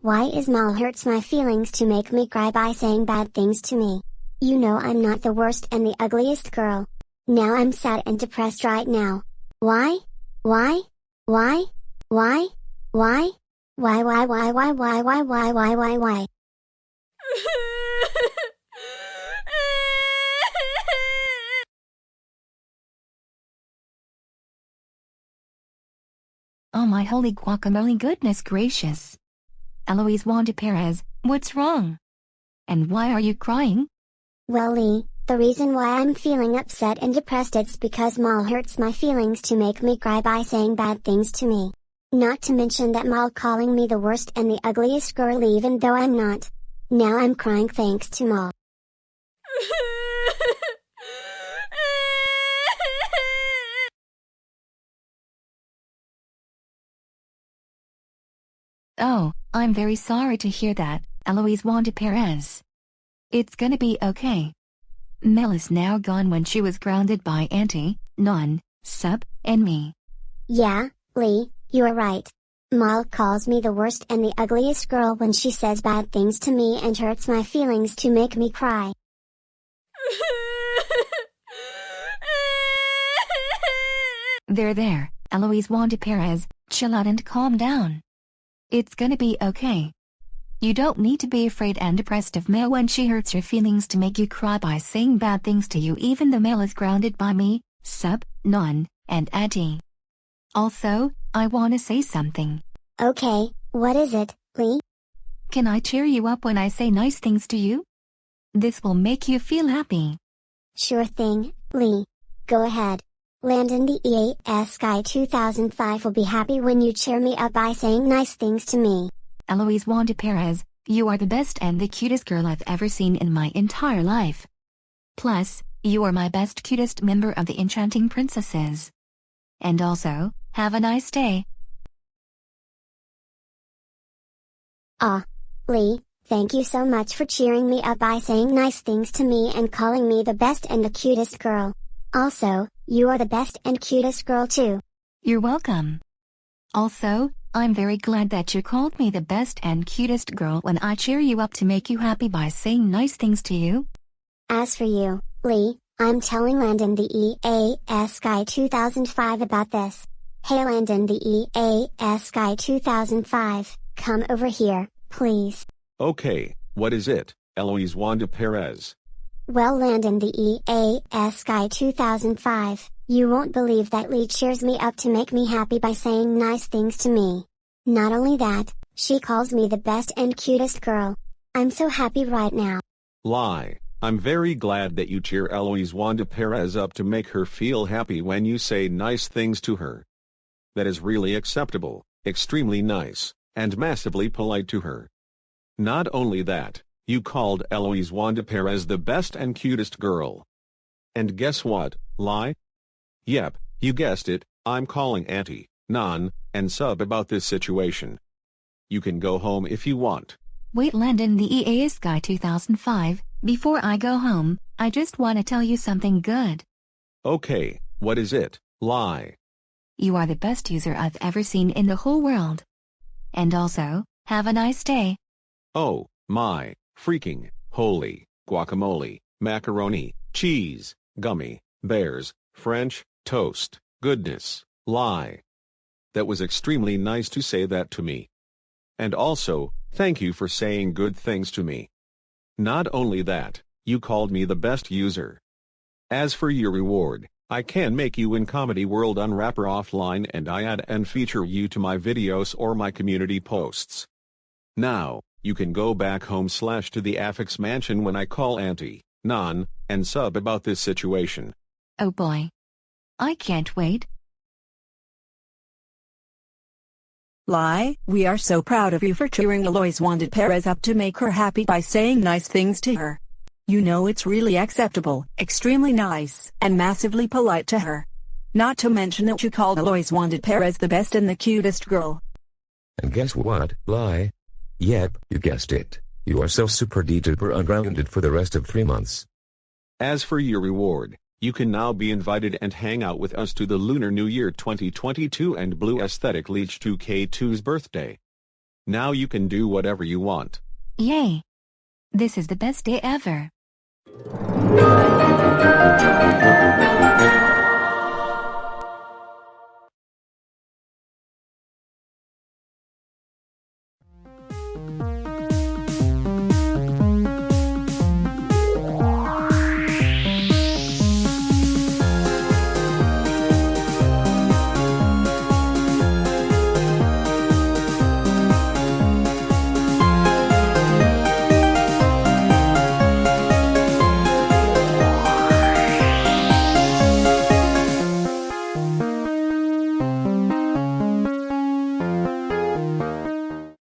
Why is Mal hurts my feelings to make me cry by saying bad things to me? You know I'm not the worst and the ugliest girl. Now I'm sad and depressed right now. Why? Why? Why? Why? Why? Why why why why why why why why why why? Oh my holy guacamole goodness gracious. Eloise Wanda Perez, what's wrong? And why are you crying? Well Lee, the reason why I'm feeling upset and depressed it's because Mal hurts my feelings to make me cry by saying bad things to me. Not to mention that Mal calling me the worst and the ugliest girl even though I'm not. Now I'm crying thanks to Mal. Oh, I'm very sorry to hear that, Eloise Wanda Perez. It's gonna be okay. Mel is now gone when she was grounded by Auntie, Non, Sub, and me. Yeah, Lee, you're right. Mal calls me the worst and the ugliest girl when she says bad things to me and hurts my feelings to make me cry. There there, Eloise Wanda Perez, chill out and calm down. It's gonna be okay. You don't need to be afraid and depressed of Mel when she hurts your feelings to make you cry by saying bad things to you even the Mel is grounded by me, Sub, Non, and Auntie. Also, I wanna say something. Okay, what is it, Lee? Can I cheer you up when I say nice things to you? This will make you feel happy. Sure thing, Lee. Go ahead. Landon the EAS Guy 2005 will be happy when you cheer me up by saying nice things to me. Eloise Wanda Perez, you are the best and the cutest girl I've ever seen in my entire life. Plus, you are my best cutest member of the Enchanting Princesses. And also, have a nice day. Ah. Lee, thank you so much for cheering me up by saying nice things to me and calling me the best and the cutest girl. Also, you are the best and cutest girl too. You're welcome. Also, I'm very glad that you called me the best and cutest girl when I cheer you up to make you happy by saying nice things to you. As for you, Lee, I'm telling Landon the EAS Guy 2005 about this. Hey Landon the EAS Guy 2005, come over here, please. Okay, what is it, Eloise Wanda Perez? Well Landon the EAS Guy 2005, you won't believe that Lee cheers me up to make me happy by saying nice things to me. Not only that, she calls me the best and cutest girl. I'm so happy right now. Lie. I'm very glad that you cheer Eloise Wanda Perez up to make her feel happy when you say nice things to her. That is really acceptable, extremely nice, and massively polite to her. Not only that, you called Eloise Wanda Perez the best and cutest girl. And guess what, Lie? Yep, you guessed it, I'm calling Auntie, Non, and Sub about this situation. You can go home if you want. Wait Landon the EAS Guy 2005, before I go home, I just want to tell you something good. Okay, what is it, Lie? You are the best user I've ever seen in the whole world. And also, have a nice day. Oh, my, freaking, holy, guacamole, macaroni, cheese, gummy, bears, French, toast, goodness, lie. That was extremely nice to say that to me. And also, thank you for saying good things to me. Not only that, you called me the best user. As for your reward, I can make you in Comedy World Unwrapper offline and I add and feature you to my videos or my community posts. Now, you can go back home slash to the Affix mansion when I call Auntie, Non, and Sub about this situation. Oh boy. I can't wait. Lie, we are so proud of you for cheering Eloise Wanda Perez up to make her happy by saying nice things to her. You know it's really acceptable, extremely nice, and massively polite to her. Not to mention that you called Eloise Wanda Perez the best and the cutest girl. And guess what, Lie? Yep, you guessed it. You are so super duper ungrounded for the rest of three months. As for your reward, You can now be invited and hang out with us to the Lunar New Year 2022 and Blue Aesthetic Leech 2K2's birthday. Now you can do whatever you want. Yay! This is the best day ever.